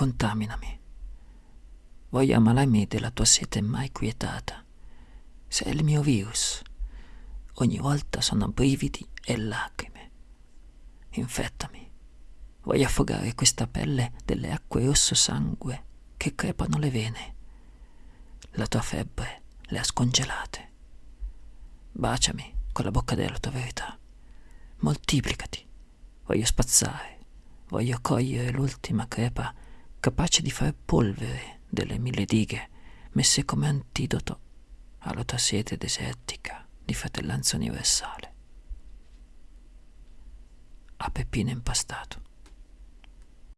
contaminami. Voglio ammalarmi della tua sete mai quietata. Sei il mio virus. Ogni volta sono brividi e lacrime. Infettami. Voglio affogare questa pelle delle acque rosso sangue che crepano le vene. La tua febbre le ha scongelate. Baciami con la bocca della tua verità. Moltiplicati. Voglio spazzare. Voglio cogliere l'ultima crepa capace di fare polvere delle mille dighe messe come antidoto alla tua sete desertica di fratellanza universale. A peppino impastato.